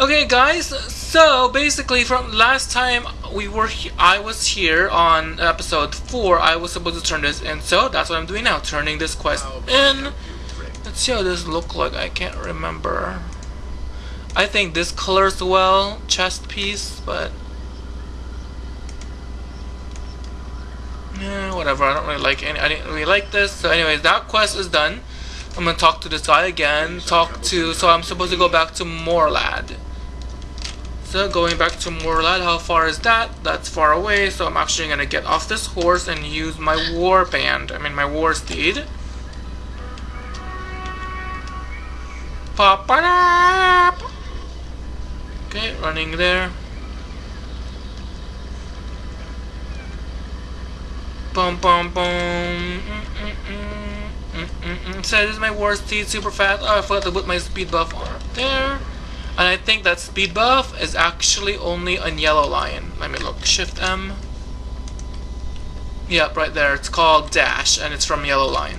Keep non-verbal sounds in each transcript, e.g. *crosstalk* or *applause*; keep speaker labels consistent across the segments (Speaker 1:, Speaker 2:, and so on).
Speaker 1: Okay, guys. So basically, from last time we were, I was here on episode four. I was supposed to turn this in, so that's what I'm doing now, turning this quest oh, in. Let's see how this look like. I can't remember. I think this colors well, chest piece, but yeah, whatever. I don't really like any. I didn't really like this. So, anyways, that quest is done. I'm gonna talk to this guy again. Talk to. So I'm supposed to go back to Morlad. So going back to Morlad, how far is that? That's far away. So I'm actually gonna get off this horse and use my war band. I mean my war steed. Pop up. Okay, running there. Boom, boom, boom. Mm, mm, mm, mm. So this is my war steed, super fast. Oh, I forgot to put my speed buff on there. And I think that speed buff is actually only on Yellow Line. Let me look. Shift M. Yep, right there. It's called Dash, and it's from Yellow Line.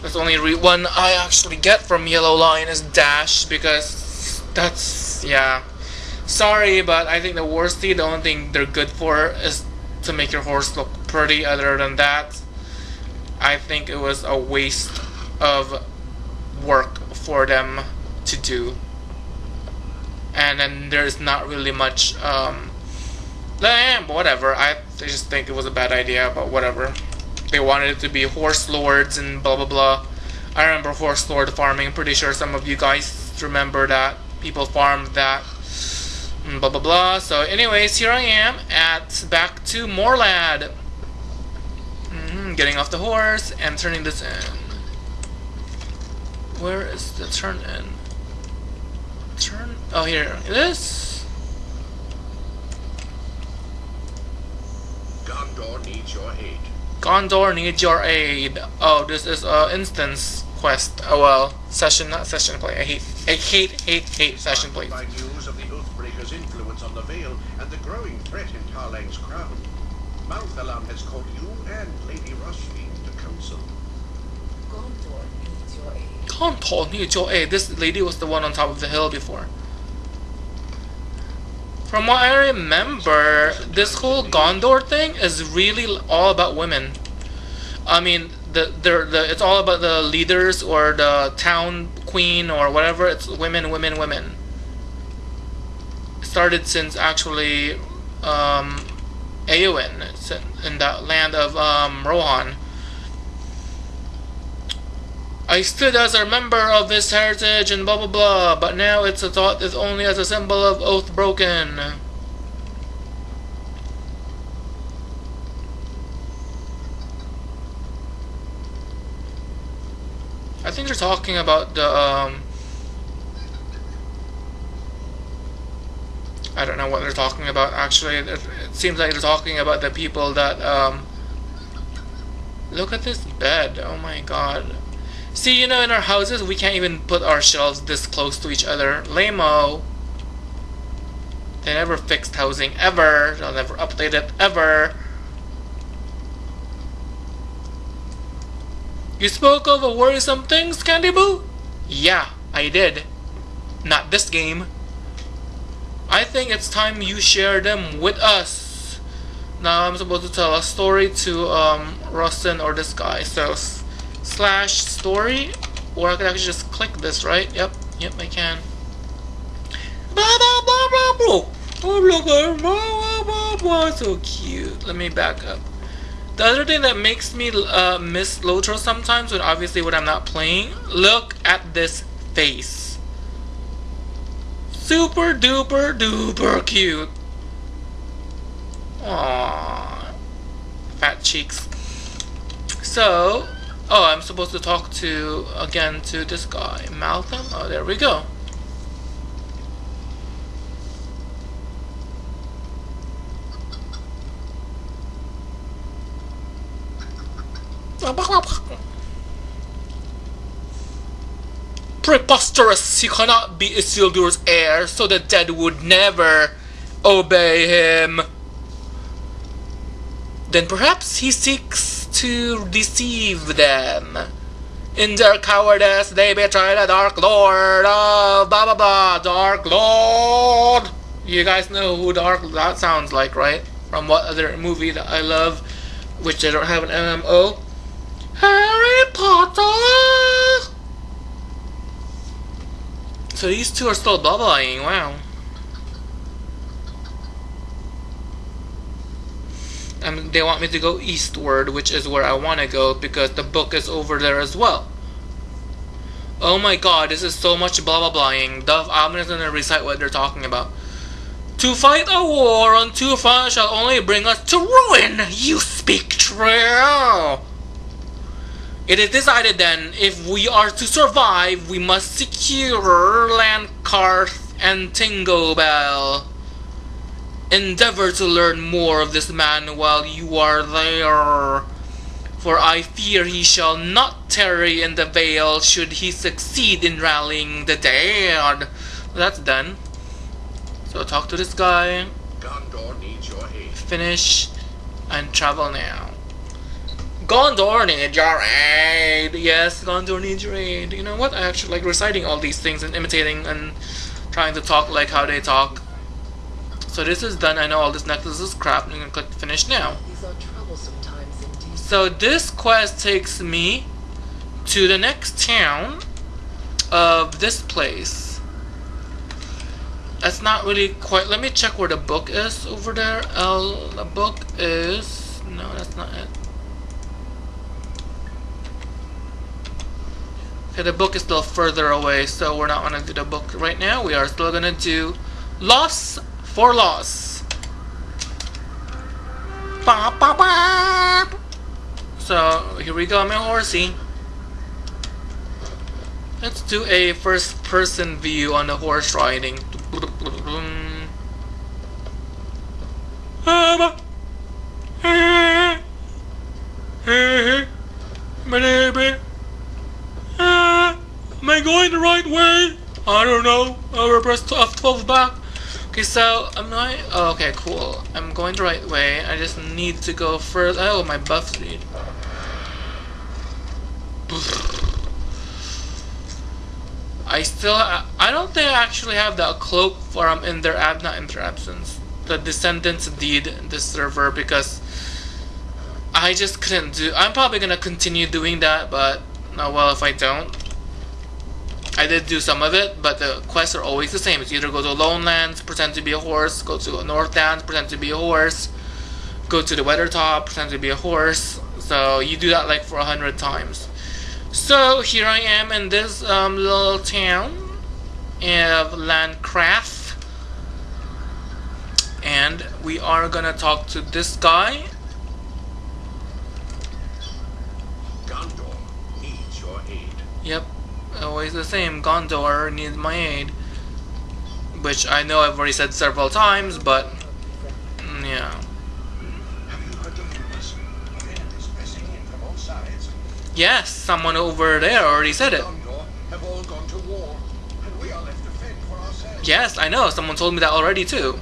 Speaker 1: That's the only one I actually get from Yellow Line is Dash because that's yeah. Sorry, but I think the war Steed, the only thing they're good for is to make your horse look pretty. Other than that, I think it was a waste of work for them to do. And then there's not really much, um, eh, whatever. I just think it was a bad idea, but whatever. They wanted it to be horse lords and blah blah blah. I remember horse lord farming. Pretty sure some of you guys remember that. People farmed that blah blah blah. So, anyways, here I am at back to Morlad. Getting off the horse and turning this in. Where is the turn in? Turn. Oh, here it is.
Speaker 2: Gondor needs your aid.
Speaker 1: Gondor needs your aid. Oh, this is a instance quest. Oh well, session, not session play. I hate, I hate, hate, hate session play.
Speaker 2: By news of the Oathbreaker's influence on the Vale and the growing threat in Tarlang's crown, Malthalam has called you and Lady Rushfield to council.
Speaker 3: Gondor needs your aid.
Speaker 1: Gondor needs your aid. This lady was the one on top of the hill before. From what I remember, this whole Gondor thing is really all about women. I mean, the, the, the it's all about the leaders or the town queen or whatever. It's women, women, women. It started since actually um, Eowyn, in- the land of um, Rohan. I stood as a member of this heritage and blah blah blah, but now it's a thought is only as a symbol of oath broken. I think they're talking about the um I don't know what they're talking about actually. It, seems like they're talking about the people that um Look at this bed. Oh my god. See, you know, in our houses, we can't even put our shelves this close to each other. Lamo. They never fixed housing ever. They'll never update it ever. You spoke of worrisome things, Candy Boo? Yeah, I did. Not this game. I think it's time you share them with us. Now I'm supposed to tell a story to um, Rustin or this guy. So slash story, or I can actually just click this, right? Yep, yep, I can. Blah blah blah blah blah. Oh look, blah blah blah blah. So cute. Let me back up. The other thing that makes me uh, miss Lotro sometimes, when obviously when I'm not playing, look at this face. Super duper duper cute. Aww. Fat cheeks. So, oh, I'm supposed to talk to, again, to this guy. Malcolm? Oh, there we go. *laughs* Preposterous! He cannot be Isildur's heir, so the dead would never obey him. Then perhaps he seeks to deceive them. In their cowardice, they betray the Dark Lord of blah blah blah. Dark Lord. You guys know who Dark that sounds like, right? From what other movie that I love, which I don't have an MMO. Harry Potter. So these two are still bubbling. Wow. and they want me to go eastward, which is where I want to go because the book is over there as well. Oh my god, this is so much blah blah blahing. The, I'm just gonna recite what they're talking about. To fight a war on two fronts shall only bring us to ruin. You speak true. It is decided then, if we are to survive, we must secure Landkarth and Tingobel. Endeavor to learn more of this man while you are there. For I fear he shall not tarry in the vale should he succeed in rallying the dead. That's done. So talk to this guy,
Speaker 2: Gondor needs your aid.
Speaker 1: finish, and travel now. Gondor needs your aid. Yes, Gondor needs your aid. You know what? I actually like reciting all these things and imitating and trying to talk like how they talk. So this is done. I know all this necklace is crap. I'm gonna click finish now.
Speaker 3: These are troublesome times indeed.
Speaker 1: So this quest takes me to the next town of this place. That's not really quite. Let me check where the book is over there. L, the book is no, that's not it. The book is still further away, so we're not gonna do the book right now. We are still gonna do loss for loss. Ba, ba, ba. So here we go, my horsey. Let's do a first person view on the horse riding. Ah, Ah, Am I going the right way? I don't know. I'll press F12 back. Okay, so I'm I? Oh, okay, cool. I'm going the right way. I just need to go further. Oh, my buff speed. I still. I don't think I actually have the cloak for um in their ab not in their absence. The descendants deed this server because I just couldn't do. I'm probably gonna continue doing that, but oh well if I don't. I did do some of it, but the quests are always the same. It's either go to Lone Lands, pretend to be a horse, go to Northlands, pretend to be a horse, go to the Weathertop, pretend to be a horse. So you do that like for a hundred times. So here I am in this um, little town of Landcraft, and we are gonna talk to this guy.
Speaker 2: Gondor needs your aid.
Speaker 1: Yep, always the same. Gondor needs my aid. Which I know I've already said several times, but mm, yeah. Yes, someone over there already said it. Yes, I know. Someone told me that already too.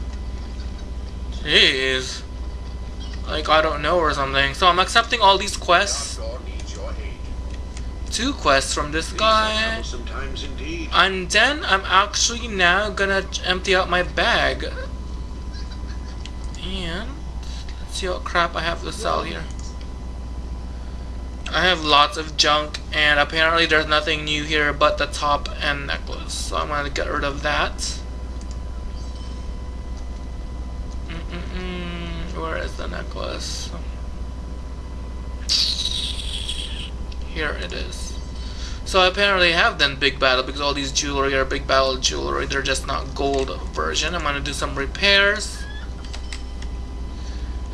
Speaker 1: Jeez. Like I don't know or something. So I'm accepting all these quests.
Speaker 2: Gondor needs your aid.
Speaker 1: Two quests from this guy.
Speaker 2: troublesome times indeed.
Speaker 1: And then I'm actually now gonna empty out my bag. And let's see what crap I have to sell here. I have lots of junk and apparently there's nothing new here but the top and necklace. So I'm gonna get rid of that. Mm-mm-mm. Where is the necklace? Here it is. So I apparently have done big battle because all these jewelry are big battle jewelry. They're just not gold version. I'm gonna do some repairs.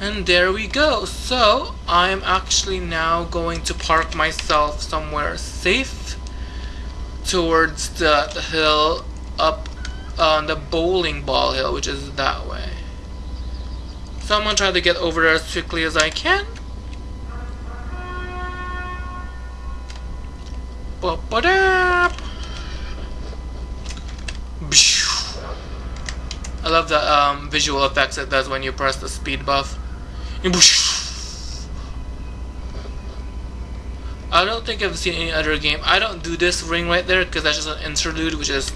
Speaker 1: And there we go. So I'm actually now going to park myself somewhere safe towards the, hill up on the bowling ball hill, which is that way. So I'm gonna try to get over there as quickly as I can. Ba-ba-da. I love the um, visual effects it does when you press the speed buff. I don't think I've seen any other game. I don't do this ring right there because that's just an interlude, which is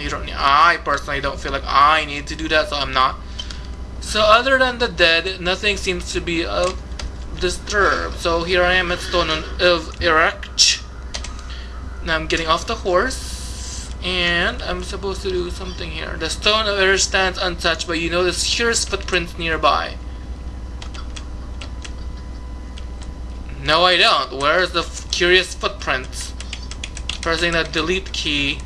Speaker 1: you don't. I personally don't feel like I need to do that, so I'm not. So other than the dead, nothing seems to be uh, disturbed. So here I am at Stone of Erech. Now I'm getting off the horse, and I'm supposed to do something here. The Stone of Erech stands untouched, but you notice here's footprints nearby. No, I don't. Where's the curious footprints? Pressing the delete key.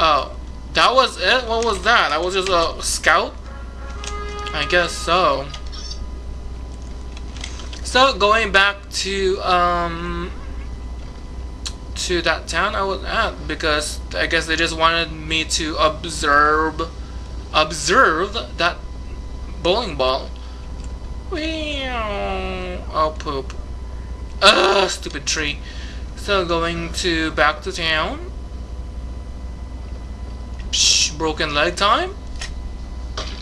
Speaker 1: Oh, that was it? What was that? That was just a scout? I guess so. So, going back to, um, to that town I was at, because I guess they just wanted me to observe, observe that bowling ball. Oh, poop. Ugh, stupid tree. So going to back to town. Psh, broken leg time.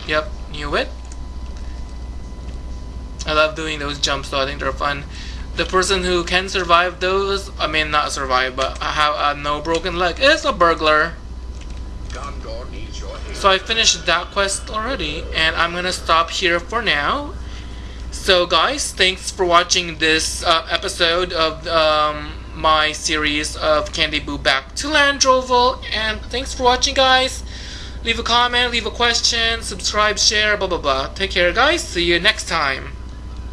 Speaker 1: Yep, knew it. I love doing those jumps though, I think they're fun. The person who can survive those, I mean not survive, but I have a no broken leg is a burglar.
Speaker 2: Gondor needs your aid.
Speaker 1: So I finished that quest already, and I'm gonna stop here for now. So guys, thanks for watching this uh, episode of um, my series of Candy Boo Back to Landroval, and thanks for watching guys. Leave a comment, leave a question, subscribe, share, blah blah blah. Take care guys, see you next time.